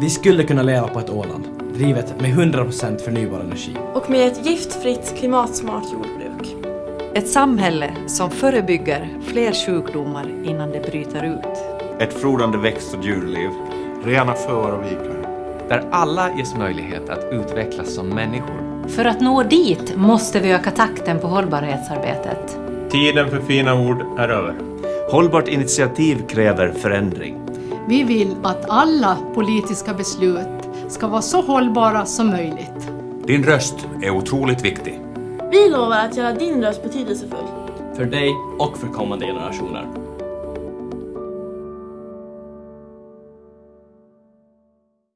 Vi skulle kunna leva på ett Åland, drivet med 100% förnybar energi. Och med ett giftfritt, klimatsmart jordbruk. Ett samhälle som förebygger fler sjukdomar innan de bryter ut. Ett frodande växt och djurliv. Rena sjöar och vikar. Där alla ges möjlighet att utvecklas som människor. För att nå dit måste vi öka takten på hållbarhetsarbetet. Tiden för fina ord är över. Hållbart initiativ kräver förändring. Vi vill att alla politiska beslut ska vara så hållbara som möjligt. Din röst är otroligt viktig. Vi lovar att göra din röst betydelsefull. För dig och för kommande generationer.